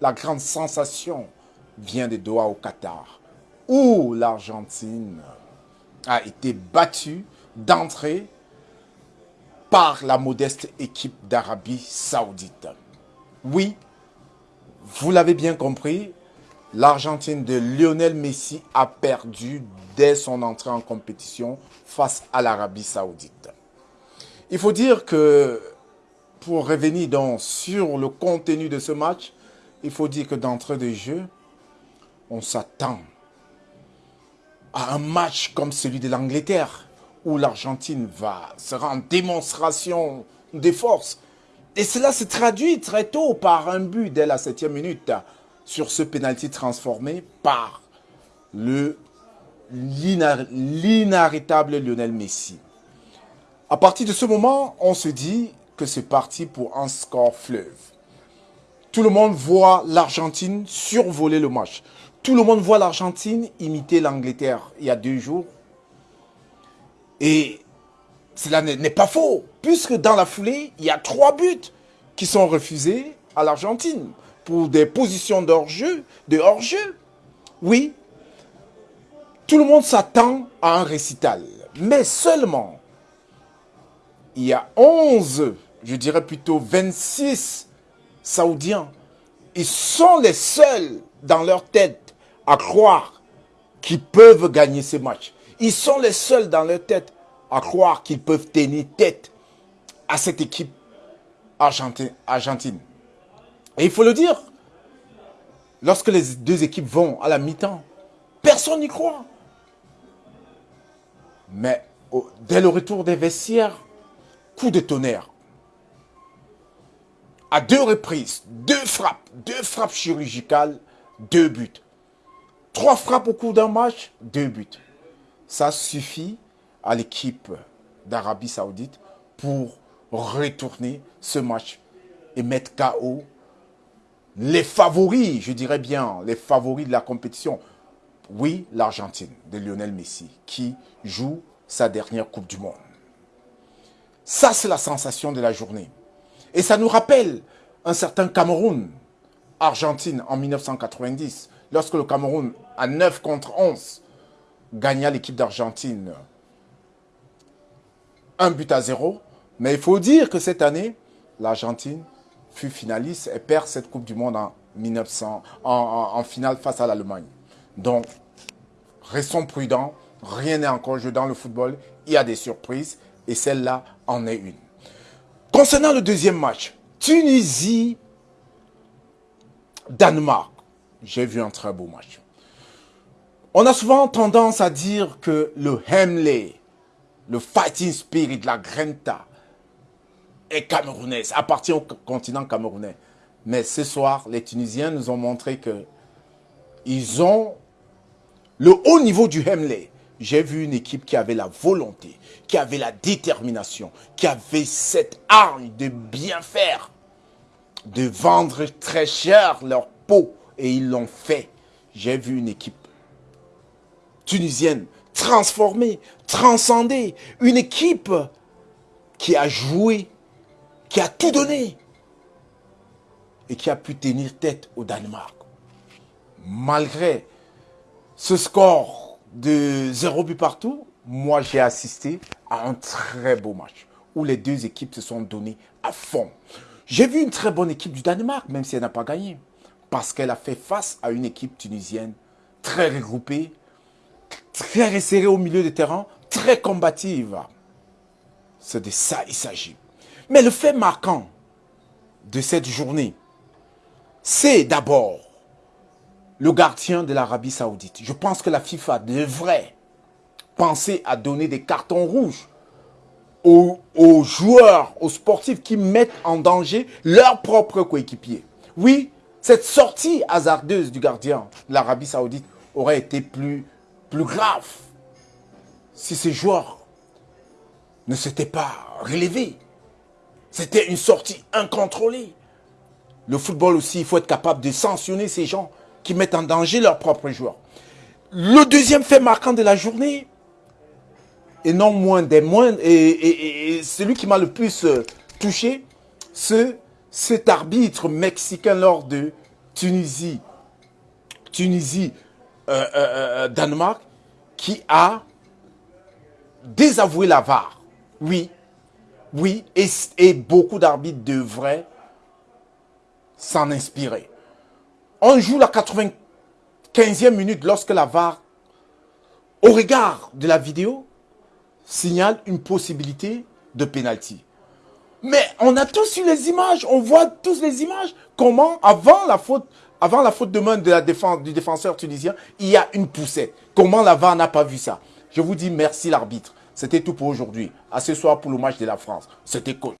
la grande sensation vient de Doha au Qatar, où l'Argentine a été battue d'entrée par la modeste équipe d'Arabie Saoudite. Oui, vous l'avez bien compris, l'Argentine de Lionel Messi a perdu dès son entrée en compétition face à l'Arabie Saoudite. Il faut dire que, pour revenir donc sur le contenu de ce match, il faut dire que d'entrée de jeu, on s'attend à un match comme celui de l'Angleterre, où l'Argentine va sera en démonstration des forces. Et cela se traduit très tôt par un but dès la septième minute sur ce penalty transformé par le l'inarrêtable Lionel Messi. À partir de ce moment, on se dit que c'est parti pour un score fleuve. Tout le monde voit l'Argentine survoler le match. Tout le monde voit l'Argentine imiter l'Angleterre il y a deux jours. Et cela n'est pas faux, puisque dans la foulée, il y a trois buts qui sont refusés à l'Argentine pour des positions de hors-jeu. Oui, tout le monde s'attend à un récital, mais seulement il y a 11, je dirais plutôt 26 Saoudiens. Ils sont les seuls dans leur tête à croire qu'ils peuvent gagner ces matchs. Ils sont les seuls dans leur tête à croire qu'ils peuvent tenir tête à cette équipe argentine. Et il faut le dire, lorsque les deux équipes vont à la mi-temps, personne n'y croit. Mais dès le retour des vestiaires, coup de tonnerre. À deux reprises, deux frappes, deux frappes chirurgicales, deux buts. Trois frappes au cours d'un match, deux buts. Ça suffit à l'équipe d'Arabie Saoudite pour retourner ce match et mettre KO les favoris, je dirais bien, les favoris de la compétition. Oui, l'Argentine de Lionel Messi qui joue sa dernière Coupe du Monde. Ça, c'est la sensation de la journée. Et ça nous rappelle un certain Cameroun, Argentine, en 1990, lorsque le Cameroun, à 9 contre 11, gagna l'équipe d'Argentine un but à zéro. Mais il faut dire que cette année, l'Argentine fut finaliste et perd cette Coupe du Monde en, 1900, en, finale face à l'Allemagne. Donc, restons prudents. Rien n'est encore joué dans le football. Il y a des surprises et celle-là en est une. Concernant le deuxième match, Tunisie-Danemark. J'ai vu un très beau match. On a souvent tendance à dire que le Hemley, le fighting spirit, la Grenta, est camerounaise, appartient au continent camerounais. Mais ce soir, les Tunisiens nous ont montré que ils ont le haut niveau du Hemley j'ai vu une équipe qui avait la volonté, qui avait la détermination, qui avait cette arme de bien faire, de vendre très cher leur peau. Et ils l'ont fait. J'ai vu une équipe tunisienne transformée, transcendée. Une équipe qui a joué, qui a tout donné et qui a pu tenir tête au Danemark. Malgré ce score de zéro but partout, moi j'ai assisté à un très beau match où les deux équipes se sont données à fond. J'ai vu une très bonne équipe du Danemark, même si elle n'a pas gagné, parce qu'elle a fait face à une équipe tunisienne très regroupée, très resserrée au milieu du terrain, très combative. C'est de ça il s'agit. Mais le fait marquant de cette journée, c'est d'abord le gardien de l'Arabie Saoudite. Je pense que la FIFA devrait penser à donner des cartons rouges aux, joueurs, aux sportifs qui mettent en danger leurs propres coéquipiers. Oui, cette sortie hasardeuse du gardien de l'Arabie Saoudite aurait été plus, plus grave si ces joueurs ne s'étaient pas relevés. C'était une sortie incontrôlée. Le football aussi, il faut être capable de sanctionner ces gens qui mettent en danger leurs propres joueurs. Le deuxième fait marquant de la journée, et non moins des moindres, et, celui qui m'a le plus euh, touché, c'est cet arbitre mexicain lors de Tunisie, Tunisie, euh, euh, Danemark, qui a désavoué la VAR. Oui, oui, et, et beaucoup d'arbitres devraient s'en inspirer. On joue la 95e minute lorsque la VAR, au regard de la vidéo, signale une possibilité de pénalty. Mais on a tous eu les images, on voit tous les images. Comment, avant la faute, de main la défense, du défenseur tunisien, il y a une poussette. Comment la VAR n'a pas vu ça? Je vous dis merci l'arbitre. C'était tout pour aujourd'hui. À ce soir pour le match de la France. C'était cool.